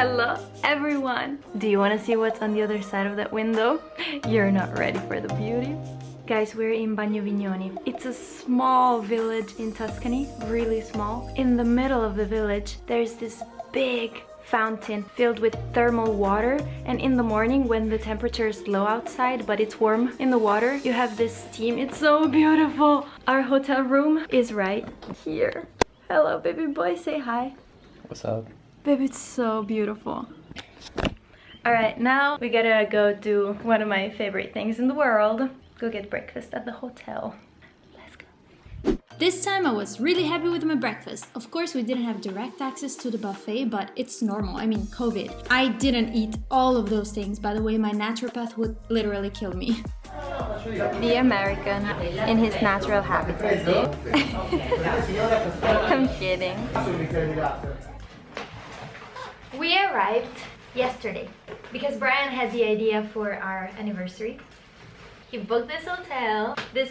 Hello everyone! Do you want to see what's on the other side of that window? You're not ready for the beauty. Guys, we're in Bagno Vignoni. It's a small village in Tuscany, really small. In the middle of the village, there's this big fountain filled with thermal water and in the morning when the temperature is low outside but it's warm in the water you have this steam it's so beautiful our hotel room is right here hello baby boy say hi what's up baby it's so beautiful all right now we gotta go do one of my favorite things in the world go get breakfast at the hotel Let's go. this time I was really happy with my breakfast. Of course we didn't have direct access to the buffet, but it's normal, I mean COVID. I didn't eat all of those things, by the way my naturopath would literally kill me. The American in his natural habitat. I'm kidding. We arrived yesterday because Brian had the idea for our anniversary. He booked this hotel. This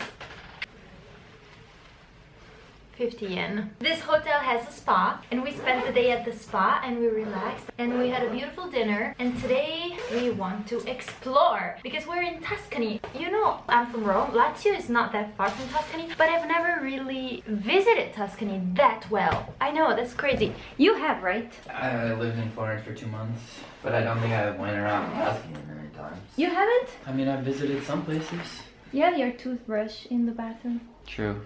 50 yen. This hotel has a spa and we spent the day at the spa and we relaxed and we had a beautiful dinner and today we want to explore because we're in Tuscany. You know, I'm from Rome. Lazio is not that far from Tuscany but I've never really visited Tuscany that well. I know, that's crazy. You have, right? I lived in Florence for two months but I don't think I went around Tuscany many times. You haven't? I mean, I've visited some places. You have your toothbrush in the bathroom. True.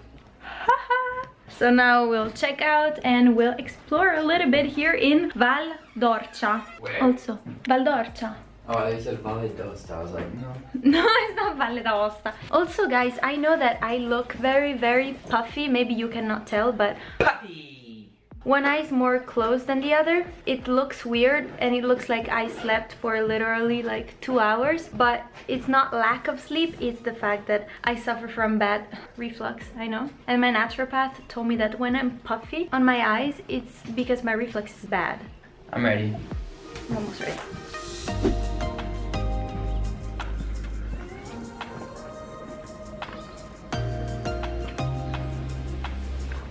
So now we'll check out and we'll explore a little bit here in Val d'Orcia. Also, Val d'Orcia. Oh, they said Valle d'Aosta. I was like, no. No, it's not Valle d'Aosta. Also, guys, I know that I look very, very puffy. Maybe you cannot tell, but... Puffy! One eye is more closed than the other. It looks weird and it looks like I slept for literally like two hours. But it's not lack of sleep, it's the fact that I suffer from bad reflux, I know. And my naturopath told me that when I'm puffy on my eyes, it's because my reflux is bad. I'm ready. I'm almost ready.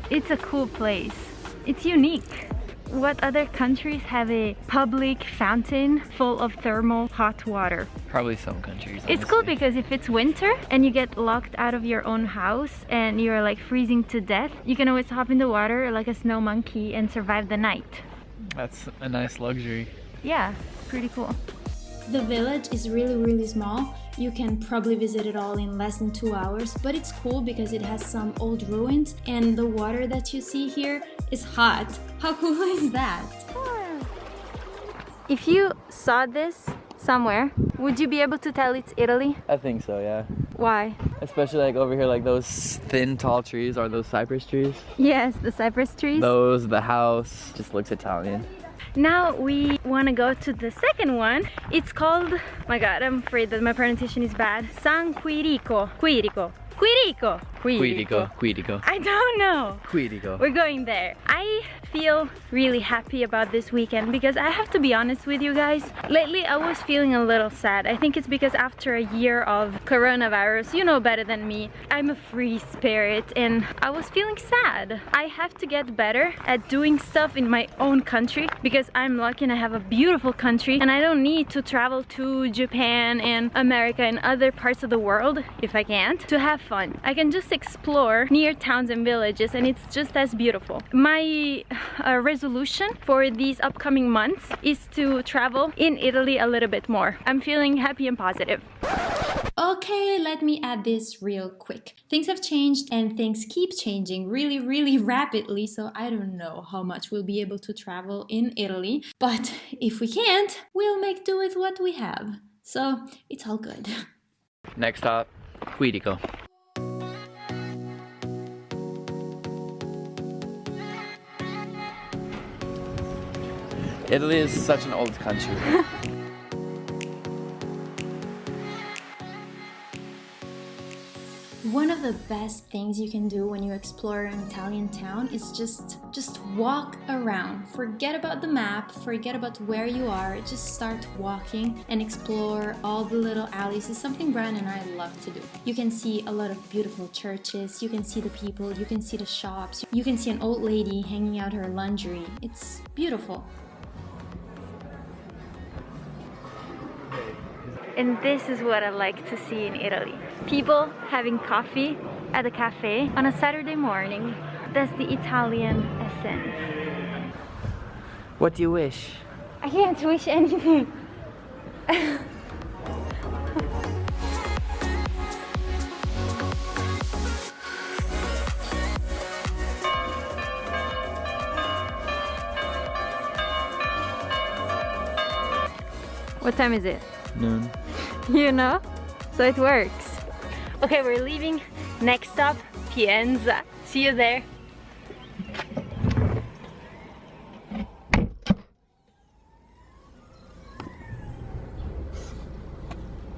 It's a cool place. It's unique. What other countries have a public fountain full of thermal hot water? Probably some countries. Honestly. It's cool because if it's winter and you get locked out of your own house and you're like freezing to death, you can always hop in the water like a snow monkey and survive the night. That's a nice luxury. Yeah, pretty cool. The village is really really small you can probably visit it all in less than two hours, but it's cool because it has some old ruins and the water that you see here is hot. How cool is that? If you saw this somewhere, would you be able to tell it's Italy? I think so, yeah. Why? Especially like over here, like those thin, tall trees are those cypress trees. Yes, the cypress trees. Those, the house, just looks Italian. Now we want to go to the second one. It's called, my god, I'm afraid that my pronunciation is bad. San Quirico. Quirico. Quirico. Quirico. Quirico. I don't know. Quirico. We're going there. I feel really happy about this weekend because I have to be honest with you guys. Lately I was feeling a little sad. I think it's because after a year of coronavirus, you know better than me, I'm a free spirit and I was feeling sad. I have to get better at doing stuff in my own country because I'm lucky and I have a beautiful country and I don't need to travel to Japan and America and other parts of the world if I can't to have fun. I can just explore near towns and villages and it's just as beautiful. My uh, resolution for these upcoming months is to travel in Italy a little bit more. I'm feeling happy and positive. Okay, let me add this real quick. Things have changed and things keep changing really, really rapidly, so I don't know how much we'll be able to travel in Italy. But if we can't, we'll make do with what we have. So it's all good. Next stop, Quirico. Italy is such an old country. One of the best things you can do when you explore an Italian town is just just walk around. Forget about the map, forget about where you are, just start walking and explore all the little alleys. It's something Brian and I love to do. You can see a lot of beautiful churches, you can see the people, you can see the shops, you can see an old lady hanging out her laundry. It's beautiful. And this is what I like to see in Italy. People having coffee at a cafe on a Saturday morning. That's the Italian essence. What do you wish? I can't wish anything. What time is it? Noon. You know? So it works. Okay, we're leaving. Next stop, Pienza. See you there.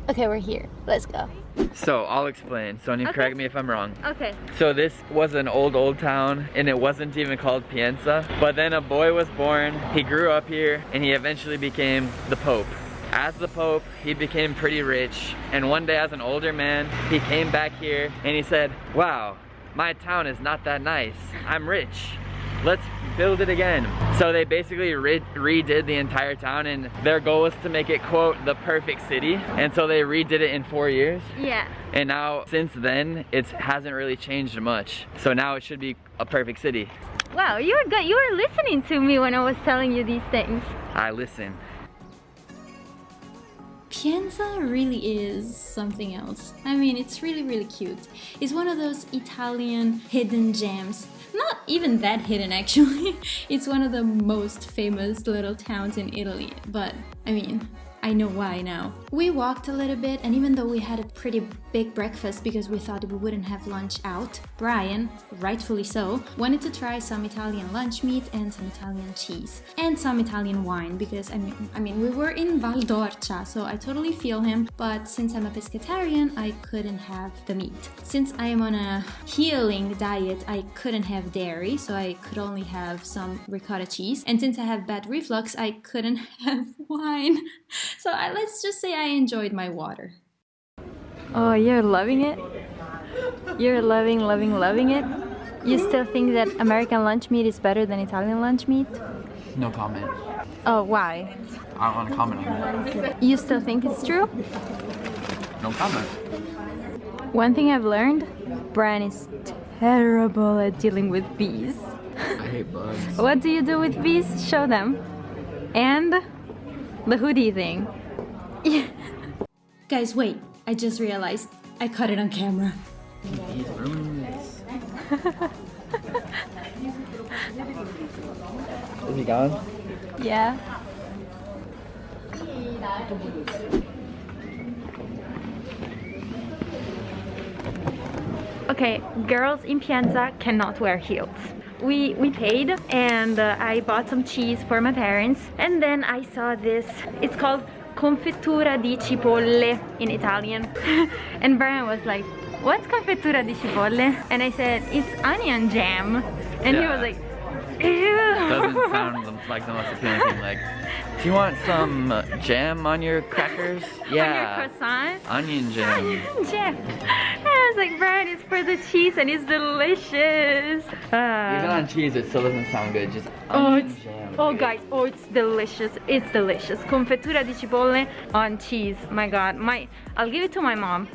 Okay, we're here. Let's go. So I'll explain. Sonia, Okay. correct me if I'm wrong. Okay. So this was an old, old town and it wasn't even called Pienza. But then a boy was born, he grew up here and he eventually became the Pope. As the Pope, he became pretty rich. And one day as an older man, he came back here and he said, wow, my town is not that nice. I'm rich. Let's build it again. So they basically re redid the entire town and their goal was to make it, quote, the perfect city. And so they redid it in four years. Yeah. And now, since then, it hasn't really changed much. So now it should be a perfect city. Wow, you were good. You were listening to me when I was telling you these things. I listen. Pienza really is something else. I mean, it's really, really cute. It's one of those Italian hidden gems. Not even that hidden, actually. It's one of the most famous little towns in Italy. But, I mean, I know why now. We walked a little bit, and even though we had a pretty big breakfast because we thought we wouldn't have lunch out, Brian, rightfully so, wanted to try some Italian lunch meat and some Italian cheese and some Italian wine because I mean, I mean we were in Val d'Orcia, so I totally feel him. But since I'm a pescatarian, I couldn't have the meat. Since I am on a healing diet, I couldn't have dairy, so I could only have some ricotta cheese. And since I have bad reflux, I couldn't have wine. So I, let's just say I enjoyed my water. Oh, you're loving it? You're loving, loving, loving it? You still think that American lunch meat is better than Italian lunch meat? No comment. Oh, why? I don't want to comment on that. You still think it's true? No comment. One thing I've learned, Brian is terrible at dealing with bees. I hate bugs. What do you do with bees? Show them. And the hoodie thing. Guys, wait, I just realized I caught it on camera. He's ruining this. Is he gone? Yeah. Okay, girls in Pienza cannot wear heels. We, we paid and uh, I bought some cheese for my parents and then I saw this, it's called confettura di cipolle in Italian and Brian was like, what's confettura di cipolle? And I said, it's onion jam and he was like, ew. Doesn't sound like the most appealing thing. Like, do you want some uh, jam on your crackers? on Yeah. your croissant. Onion jam. Jam. Was like, Brian, it's for the cheese and it's delicious. Uh, Even on cheese, it still doesn't sound good. Just oh, it's, jam. oh, guys, oh, it's delicious. It's delicious. Confettura di cipolle on cheese. My God, my, I'll give it to my mom.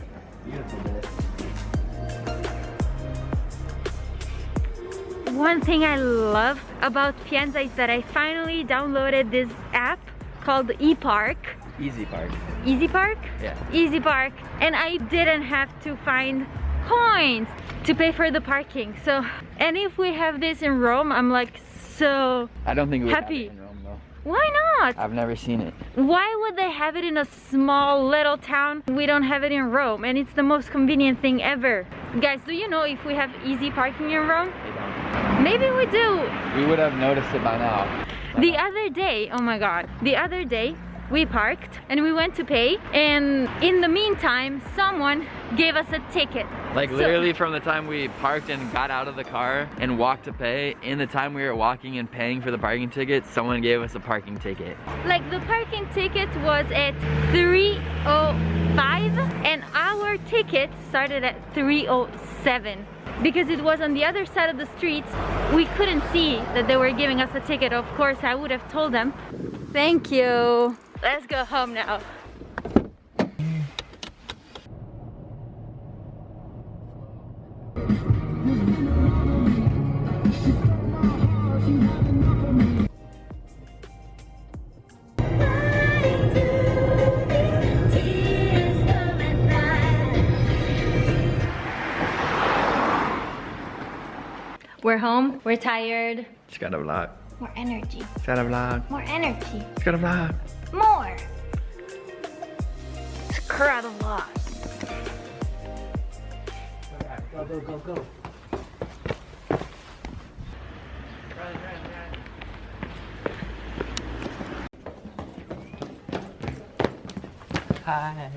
One thing I love about Pienza is that I finally downloaded this app called ePark. Easy part. Easy Park? Yeah. Easy Park. And I didn't have to find coins to pay for the parking. So, and if we have this in Rome, I'm like so, I don't think we have Happy. it in Rome though. why not? I've never seen it. Why would they have it in a small little town? We don't have it in Rome and it's the most convenient thing ever. Guys, do you know if we have easy parking in Rome? Maybe we do. We would have noticed it by now. The other day, oh my god, the other day we parked and we went to pay and in the meantime someone gave us a ticket. Like So- literally from the time we parked and got out of the car and walked to pay, in the time we were walking and paying for the parking ticket, someone gave us a parking ticket. Like the parking ticket was at 305 and our ticket started at 307 because it was on the other side of the street. We couldn't see that they were giving us a ticket. Of course, I would have told them. Thank you. Let's go home now. We're home, we're tired. Just got a vlog. More energy. Just got a vlog. More energy. Just got a vlog more. Scrub the loss. Go, go, go, go. Hi.